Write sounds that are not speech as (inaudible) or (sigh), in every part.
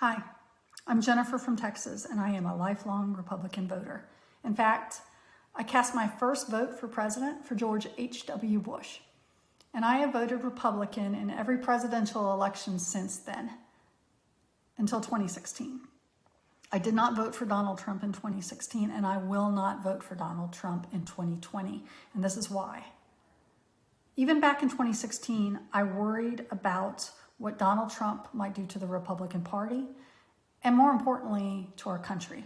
Hi, I'm Jennifer from Texas, and I am a lifelong Republican voter. In fact, I cast my first vote for president for George H.W. Bush, and I have voted Republican in every presidential election since then, until 2016. I did not vote for Donald Trump in 2016, and I will not vote for Donald Trump in 2020, and this is why. Even back in 2016, I worried about what Donald Trump might do to the Republican Party, and more importantly, to our country.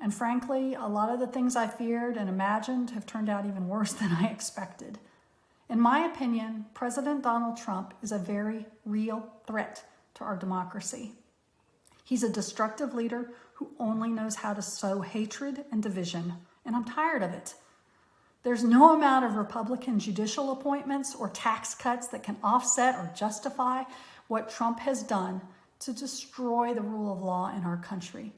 And frankly, a lot of the things I feared and imagined have turned out even worse (laughs) than I expected. In my opinion, President Donald Trump is a very real threat to our democracy. He's a destructive leader who only knows how to sow hatred and division, and I'm tired of it. There's no amount of Republican judicial appointments or tax cuts that can offset or justify what Trump has done to destroy the rule of law in our country.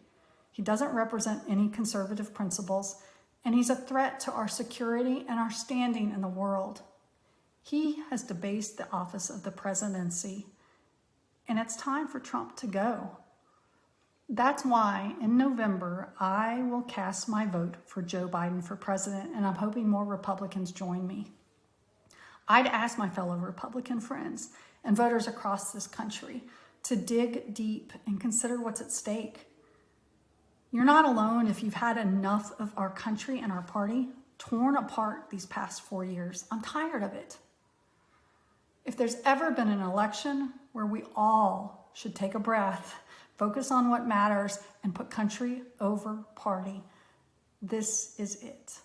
He doesn't represent any conservative principles, and he's a threat to our security and our standing in the world. He has debased the office of the presidency, and it's time for Trump to go. That's why in November, I will cast my vote for Joe Biden for president, and I'm hoping more Republicans join me. I'd ask my fellow Republican friends and voters across this country to dig deep and consider what's at stake. You're not alone if you've had enough of our country and our party torn apart these past four years. I'm tired of it. If there's ever been an election where we all should take a breath, focus on what matters, and put country over party, this is it.